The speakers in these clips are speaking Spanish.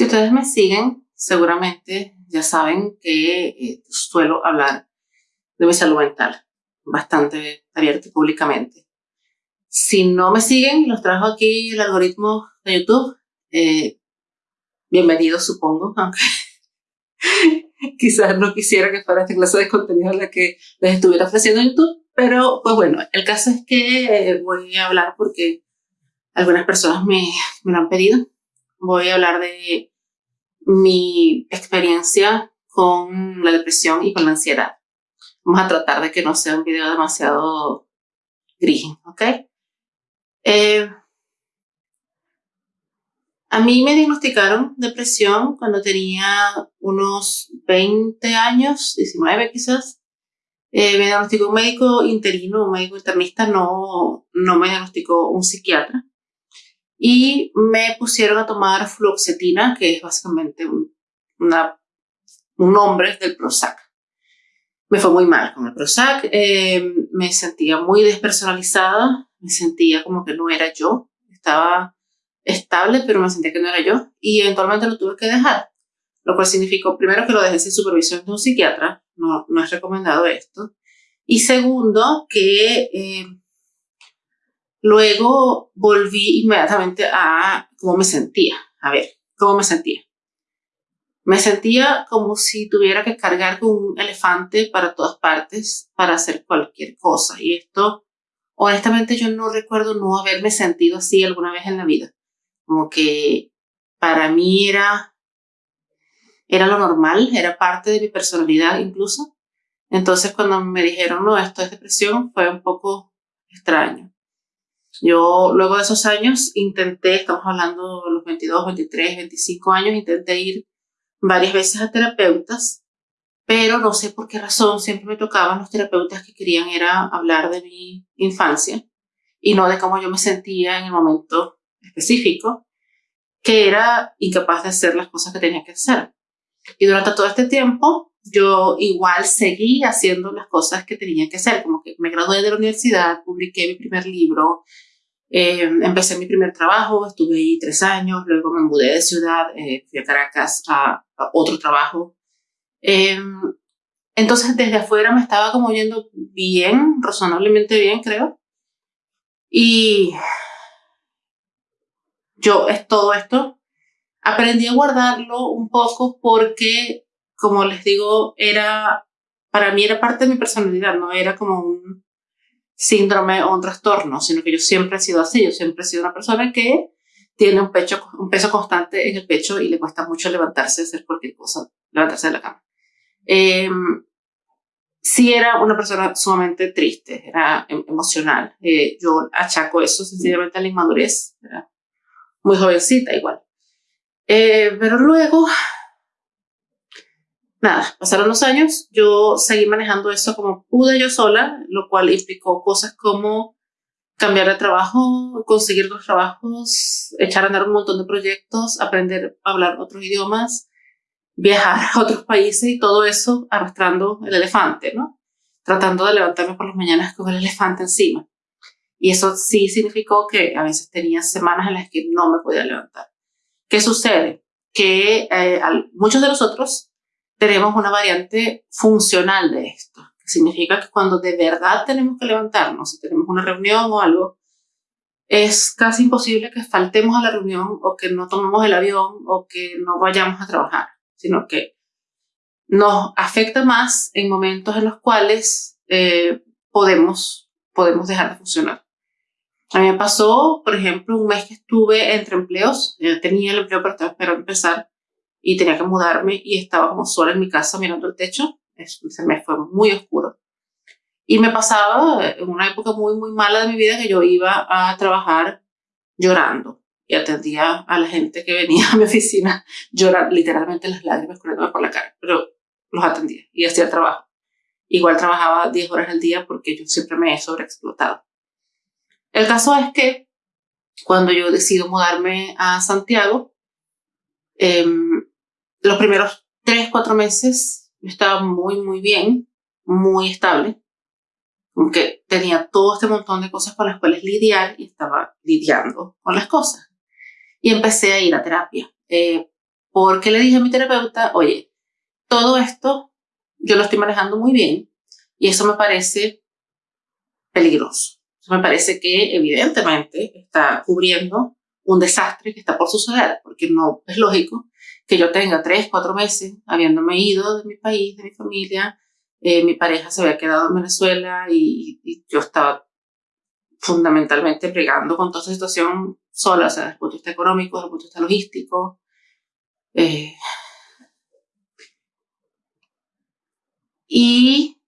Si ustedes me siguen, seguramente ya saben que eh, suelo hablar de mi salud mental bastante abierto y públicamente. Si no me siguen, los trajo aquí el algoritmo de YouTube. Eh, bienvenidos, supongo, aunque quizás no quisiera que fuera esta clase de contenido la que les estuviera ofreciendo YouTube, pero pues bueno, el caso es que eh, voy a hablar porque algunas personas me, me lo han pedido. Voy a hablar de mi experiencia con la depresión y con la ansiedad. Vamos a tratar de que no sea un video demasiado gris, ¿ok? Eh, a mí me diagnosticaron depresión cuando tenía unos 20 años, 19 quizás. Eh, me diagnosticó un médico interino, un médico internista, no, no me diagnosticó un psiquiatra. Y me pusieron a tomar fluoxetina, que es básicamente un, una, un nombre del Prozac. Me fue muy mal con el Prozac, eh, me sentía muy despersonalizada, me sentía como que no era yo, estaba estable, pero me sentía que no era yo, y eventualmente lo tuve que dejar, lo cual significó, primero, que lo dejé sin supervisión de un psiquiatra, no, no es recomendado esto, y segundo, que eh, luego volví inmediatamente a cómo me sentía, a ver, cómo me sentía. Me sentía como si tuviera que cargar con un elefante para todas partes para hacer cualquier cosa. Y esto, honestamente, yo no recuerdo no haberme sentido así alguna vez en la vida. Como que para mí era, era lo normal, era parte de mi personalidad incluso. Entonces cuando me dijeron, no, esto es depresión, fue un poco extraño. Yo luego de esos años intenté, estamos hablando de los 22, 23, 25 años, intenté ir varias veces a terapeutas, pero no sé por qué razón siempre me tocaban los terapeutas que querían era hablar de mi infancia y no de cómo yo me sentía en el momento específico, que era incapaz de hacer las cosas que tenía que hacer. Y durante todo este tiempo yo igual seguí haciendo las cosas que tenía que hacer, como que me gradué de la universidad, publiqué mi primer libro, eh, empecé mi primer trabajo, estuve ahí tres años, luego me mudé de ciudad, eh, fui a Caracas a, otro trabajo. Eh, entonces desde afuera me estaba como yendo bien, razonablemente bien creo. Y yo es todo esto, aprendí a guardarlo un poco porque, como les digo, era, para mí era parte de mi personalidad, no era como un, síndrome o un trastorno, sino que yo siempre he sido así, yo siempre he sido una persona que tiene un, pecho, un peso constante en el pecho y le cuesta mucho levantarse, hacer cualquier cosa, levantarse de la cama. Eh, sí era una persona sumamente triste, era em, emocional. Eh, yo achaco eso sencillamente a la inmadurez, era muy jovencita igual. Eh, pero luego nada, pasaron los años, yo seguí manejando eso como pude yo sola, lo cual implicó cosas como cambiar de trabajo, conseguir dos trabajos, echar a andar un montón de proyectos, aprender a hablar otros idiomas, viajar a otros países y todo eso arrastrando el elefante, ¿no? Tratando de levantarme por las mañanas con el elefante encima. Y eso sí significó que a veces tenía semanas en las que no me podía levantar. ¿Qué sucede? Que eh, muchos de nosotros tenemos una variante funcional de esto, que significa que cuando de verdad tenemos que levantarnos, si tenemos una reunión o algo, es casi imposible que faltemos a la reunión o que no tomemos el avión o que no vayamos a trabajar, sino que nos afecta más en momentos en los cuales eh, podemos, podemos dejar de funcionar. A mí me pasó, por ejemplo, un mes que estuve entre empleos, yo tenía el empleo, pero estaba esperando empezar, y tenía que mudarme y estaba como sola en mi casa mirando el techo. Se me fue muy oscuro. Y me pasaba en una época muy, muy mala de mi vida que yo iba a trabajar llorando y atendía a la gente que venía a mi oficina llorando, literalmente las lágrimas corriendo por la cara, pero los atendía y hacía el trabajo. Igual trabajaba 10 horas al día porque yo siempre me he sobreexplotado. El caso es que cuando yo decido mudarme a Santiago, eh, los primeros tres, cuatro meses estaba muy, muy bien, muy estable, aunque tenía todo este montón de cosas con las cuales lidiar y estaba lidiando con las cosas. Y empecé a ir a terapia. Eh, porque le dije a mi terapeuta, oye, todo esto yo lo estoy manejando muy bien y eso me parece peligroso. Me parece que evidentemente está cubriendo un desastre que está por suceder, porque no es lógico que yo tenga tres, cuatro meses habiéndome ido de mi país, de mi familia, eh, mi pareja se había quedado en Venezuela y, y yo estaba fundamentalmente pregando con toda esa situación sola, o sea, desde el punto de vista económico, desde el punto de vista logístico. Eh, y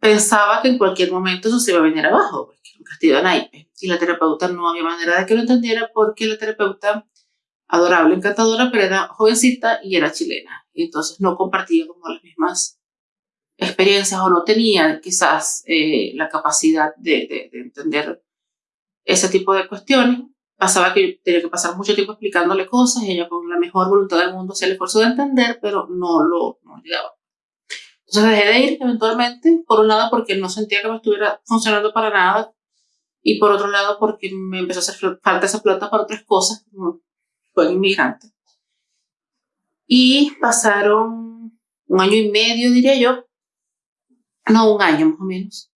pensaba que en cualquier momento eso se iba a venir abajo, porque era un castillo de naipes. Y la terapeuta no había manera de que lo entendiera porque la terapeuta, adorable, encantadora, pero era jovencita y era chilena. Entonces no compartía como las mismas experiencias o no tenía quizás eh, la capacidad de, de, de entender ese tipo de cuestiones. Pasaba que yo tenía que pasar mucho tiempo explicándole cosas y ella con la mejor voluntad del mundo hacía el esfuerzo de entender, pero no lo no llegaba. Entonces dejé de ir eventualmente, por un lado porque no sentía que me estuviera funcionando para nada y por otro lado porque me empezó a hacer falta esa plata para otras cosas, fue inmigrante. Y pasaron un año y medio, diría yo, no, un año más o menos,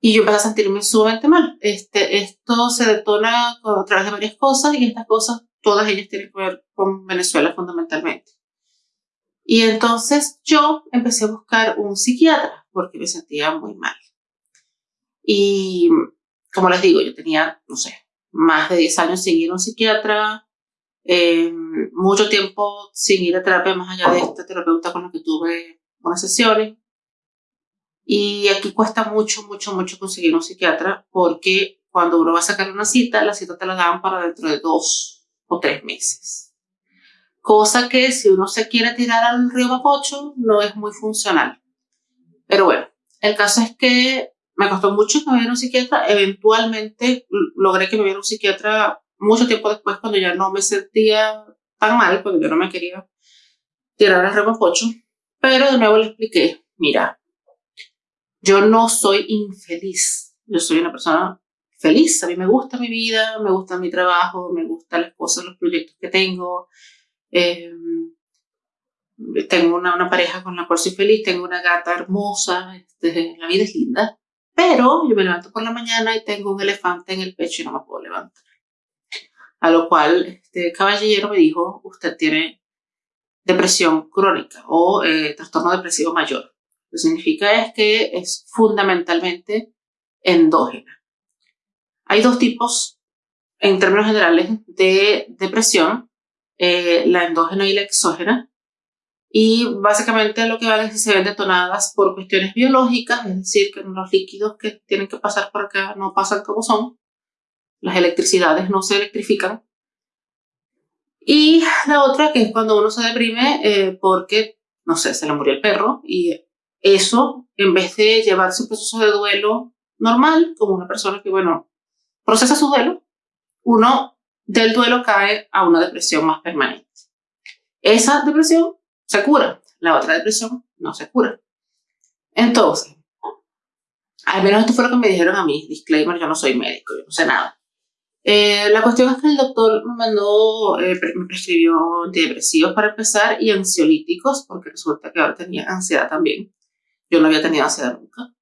y yo empecé a sentirme sumamente mal. Este, esto se detona a través de varias cosas y estas cosas, todas ellas tienen que ver con Venezuela fundamentalmente. Y entonces yo empecé a buscar un psiquiatra porque me sentía muy mal. Y como les digo, yo tenía, no sé, más de 10 años sin ir a un psiquiatra, eh, mucho tiempo sin ir a terapia más allá de esta terapeuta con la que tuve unas sesiones. Y aquí cuesta mucho, mucho, mucho conseguir un psiquiatra porque cuando uno va a sacar una cita, la cita te la dan para dentro de dos o tres meses. Cosa que si uno se quiere tirar al río Mapocho no es muy funcional. Pero bueno, el caso es que me costó mucho que me viera un psiquiatra. Eventualmente logré que me viera un psiquiatra mucho tiempo después cuando ya no me sentía tan mal, porque yo no me quería tirar al río Mapocho. Pero de nuevo le expliqué, mira, yo no soy infeliz, yo soy una persona feliz, a mí me gusta mi vida, me gusta mi trabajo, me gustan las cosas, los proyectos que tengo. Eh, tengo una, una, pareja con la cual soy feliz, tengo una gata hermosa, este, la vida es linda, pero yo me levanto por la mañana y tengo un elefante en el pecho y no me puedo levantar. A lo cual este caballero me dijo, usted tiene depresión crónica o eh, trastorno depresivo mayor. Lo que significa es que es fundamentalmente endógena. Hay dos tipos, en términos generales, de depresión, eh, la endógena y la exógena. Y básicamente lo que van es que se ven detonadas por cuestiones biológicas, es decir, que los líquidos que tienen que pasar por acá no pasan como son, las electricidades no se electrifican. Y la otra que es cuando uno se deprime eh, porque, no sé, se le murió el perro y eso, en vez de llevarse un proceso de duelo normal, como una persona que, bueno, procesa su duelo, uno del duelo cae a una depresión más permanente. Esa depresión se cura, la otra depresión no se cura. Entonces, al menos esto fue lo que me dijeron a mí, disclaimer, yo no soy médico, yo no sé nada. Eh, la cuestión es que el doctor me mandó, eh, me prescribió antidepresivos para empezar y ansiolíticos, porque resulta que ahora tenía ansiedad también. Yo no había tenido ansiedad nunca.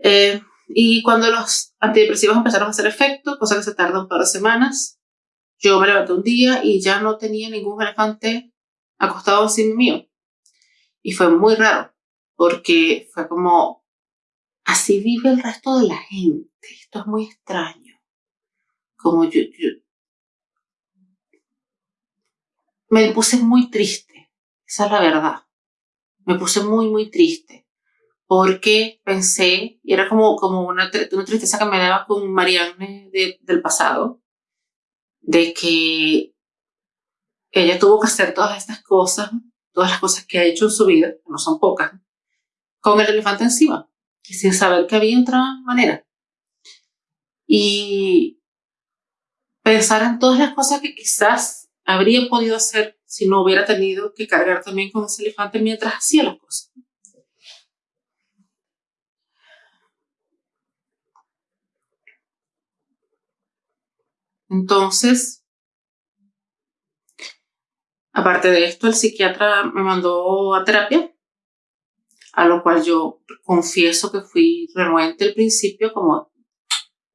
Eh, y cuando los antidepresivos empezaron a hacer efecto, cosa que se tarda un par de semanas, yo me levanté un día y ya no tenía ningún elefante acostado encima mío. Y fue muy raro, porque fue como, así vive el resto de la gente. Esto es muy extraño. Como yo, me puse muy triste. Esa es la verdad me puse muy, muy triste porque pensé, y era como, como una, una tristeza que me daba con Marianne de, del pasado, de que ella tuvo que hacer todas estas cosas, todas las cosas que ha hecho en su vida, que no son pocas, con el elefante encima, y sin saber que había otra manera. Y pensar en todas las cosas que quizás habría podido hacer si no hubiera tenido que cargar también con ese elefante mientras hacía las cosas. Entonces, Aparte de esto, el psiquiatra me mandó a terapia, a lo cual yo confieso que fui renuente al principio, como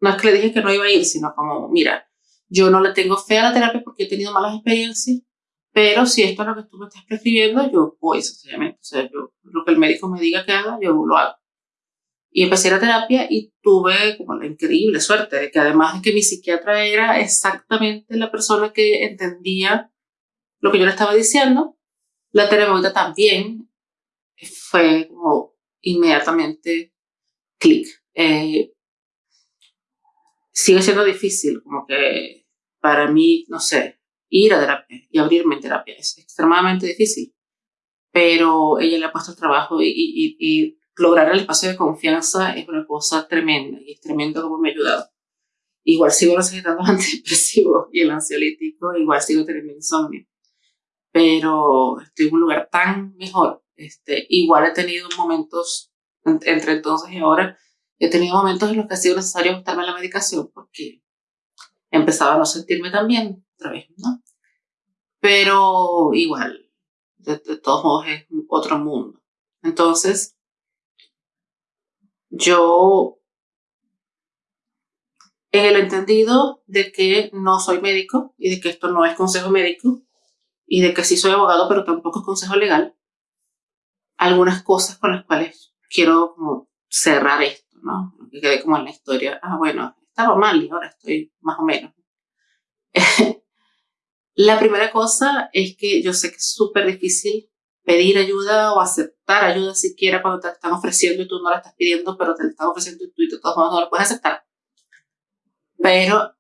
no es que le dije que no iba a ir, sino como, mira, yo no le tengo fe a la terapia porque he tenido malas experiencias, pero si esto es lo que tú me estás prescribiendo, yo voy sencillamente. O sea, yo, lo que el médico me diga que haga, yo lo hago. Y empecé la terapia y tuve como la increíble suerte de que además de que mi psiquiatra era exactamente la persona que entendía lo que yo le estaba diciendo, la terapeuta también fue como inmediatamente clic. Eh, sigue siendo difícil, como que para mí, no sé, ir a terapia y abrirme en terapia es extremadamente difícil, pero ella le ha puesto el trabajo y, y, y lograr el espacio de confianza es una cosa tremenda y es tremendo como me ha ayudado. Igual sigo necesitando antidepresivos y el ansiolítico, igual sigo teniendo insomnio, pero estoy en un lugar tan mejor. Este, igual he tenido momentos entre entonces y ahora, he tenido momentos en los que ha sido necesario ajustarme la medicación porque empezaba a no sentirme tan bien otra vez, ¿no? Pero igual, de todos modos es otro mundo. Entonces, yo, en el entendido de que no soy médico y de que esto no es consejo médico y de que sí soy abogado, pero tampoco es consejo legal, algunas cosas con las cuales quiero cerrar esto, ¿no? Que quede como en la historia, ah, bueno, estaba mal y ahora estoy más o menos. la primera cosa es que yo sé que es súper difícil pedir ayuda o aceptar ayuda siquiera cuando te están ofreciendo y tú no la estás pidiendo, pero te la están ofreciendo y tú y de todos modos no la puedes aceptar. Pero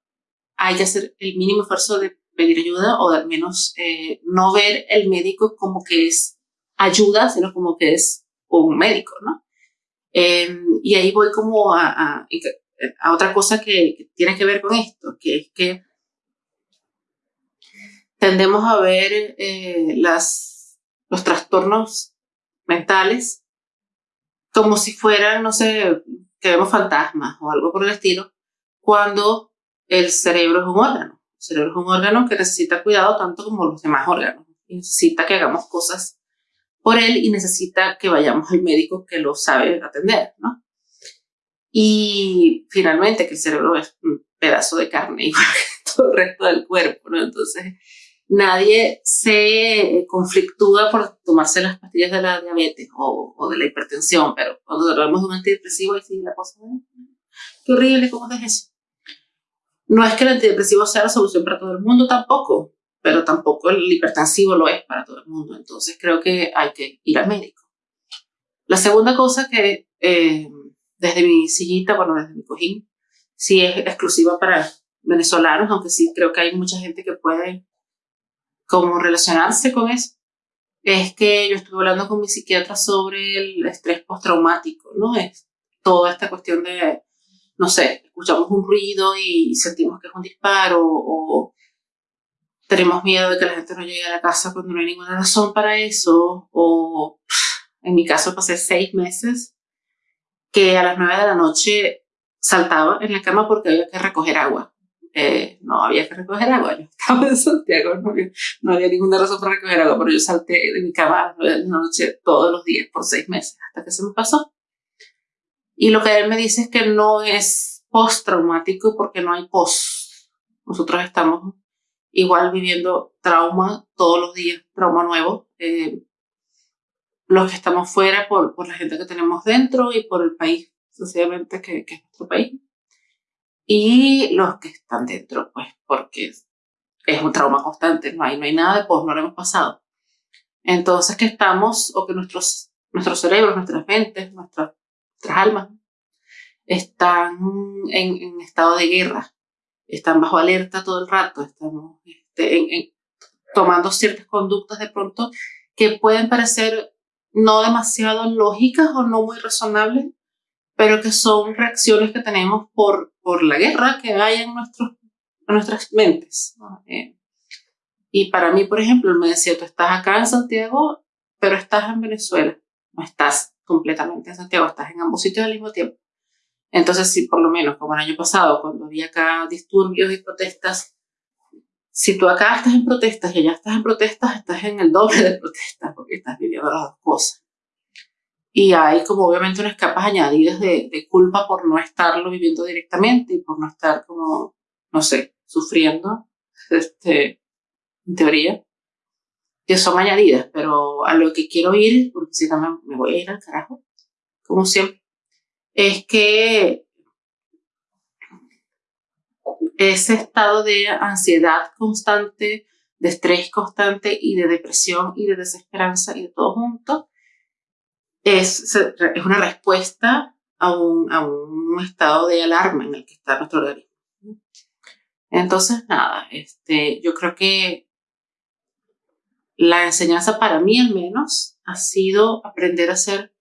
hay que hacer el mínimo esfuerzo de pedir ayuda o de al menos eh, no ver el médico como que es ayuda, sino como que es un médico, ¿no? Em, y ahí voy como a, a, a otra cosa que, tiene que ver con esto, que es que tendemos a ver eh, las los trastornos mentales como si fueran, no sé, que vemos fantasmas o algo por el estilo, cuando el cerebro es un órgano. El cerebro es un órgano que necesita cuidado tanto como los demás órganos. necesita que hagamos cosas por él y necesita que vayamos al médico que lo sabe atender, ¿no? Y finalmente que el cerebro es un pedazo de carne igual que todo el resto del cuerpo, ¿no? Entonces, nadie se conflictúa por tomarse las pastillas de la diabetes o, o de la hipertensión, pero cuando hablamos de un antidepresivo, ahí sí la cosa, qué horrible, ¿cómo es eso? No es que el antidepresivo sea la solución para todo el mundo tampoco, pero tampoco el hipertensivo lo es para todo el mundo. Entonces creo que hay que ir al médico. La segunda cosa que eh, desde mi sillita, bueno, desde mi cojín, sí es exclusiva para venezolanos, aunque sí creo que hay mucha gente que puede cómo relacionarse con eso, es que yo estuve hablando con mi psiquiatra sobre el estrés postraumático, ¿no? Es toda esta cuestión de, no sé, escuchamos un ruido y sentimos que es un disparo o tenemos miedo de que la gente no llegue a la casa cuando no hay ninguna razón para eso o en mi caso pasé seis meses que a las nueve de la noche saltaba en la cama porque había que recoger agua eh, no había que recoger agua. Yo estaba en Santiago, no había, no había, ninguna razón para recoger agua, pero yo salté de mi cama a la noche todos los días por seis meses hasta que se me pasó. Y lo que él me dice es que no es postraumático porque no hay post. Nosotros estamos igual viviendo trauma todos los días, trauma nuevo. Eh, los que estamos fuera por, por la gente que tenemos dentro y por el país, sencillamente, que, que es nuestro país y los que están dentro, pues porque es un trauma constante, no hay, no hay nada de post, no lo hemos pasado. Entonces que estamos, o que nuestros, nuestros cerebros, nuestras mentes, nuestras, nuestras almas, están en, en, estado de guerra, están bajo alerta todo el rato, estamos este, en, en, tomando ciertas conductas de pronto que pueden parecer no demasiado lógicas o no muy razonables, pero que son reacciones que tenemos por, por la guerra que hay en, nuestros, en nuestras mentes. Eh, y para mí, por ejemplo, me decía, tú estás acá en Santiago, pero estás en Venezuela. No estás completamente en Santiago, estás en ambos sitios al mismo tiempo. Entonces, sí, por lo menos, como el año pasado, cuando había acá disturbios y protestas, si tú acá estás en protestas y allá estás en protestas, estás en el doble de protestas porque estás viviendo las dos cosas. Y hay como obviamente unas capas añadidas de, de culpa por no estarlo viviendo directamente y por no estar como, no sé, sufriendo, este, en teoría, que son añadidas, pero a lo que quiero ir, porque si no me, me voy a ir al carajo, como siempre, es que ese estado de ansiedad constante, de estrés constante y de depresión y de desesperanza y de todo junto, es, es una respuesta a un, a un estado de alarma en el que está nuestro organismo. Entonces, nada, este, yo creo que la enseñanza para mí al menos ha sido aprender a ser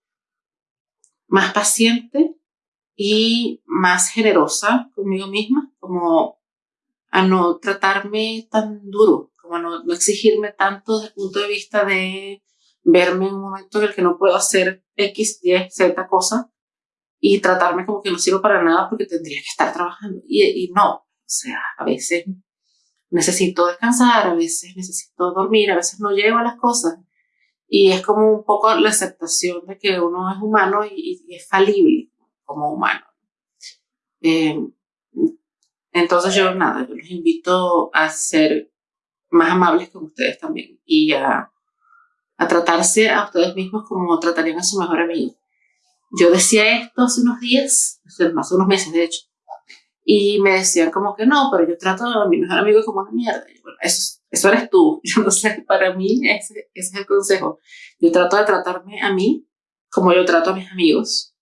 más paciente y más generosa conmigo misma, como a no tratarme tan duro, como a no, exigirme tanto desde el punto de vista de verme en un momento en el que no puedo hacer X, Y, Z cosa y tratarme como que no sirvo para nada porque tendría que estar trabajando. Y, y no, o sea, a veces necesito descansar, a veces necesito dormir, a veces no llego a las cosas. Y es como un poco la aceptación de que uno es humano y, es falible como humano. Eh, entonces yo nada, yo los invito a ser más amables con ustedes también y a, a tratarse a ustedes mismos como tratarían a su mejor amigo. Yo decía esto hace unos días, hace unos meses de hecho, y me decían como que no, pero yo trato a mi mejor amigo como una mierda. bueno, eso, eso eres tú. Para mí ese es el consejo. Yo trato de tratarme a mí como yo trato a mis amigos.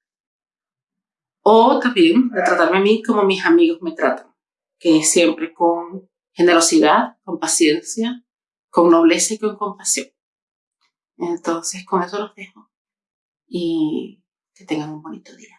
O también de tratarme a mí como mis amigos me tratan. Que siempre con generosidad, con paciencia, con nobleza y con compasión. Entonces, con eso los dejo. Y que tengan un bonito día.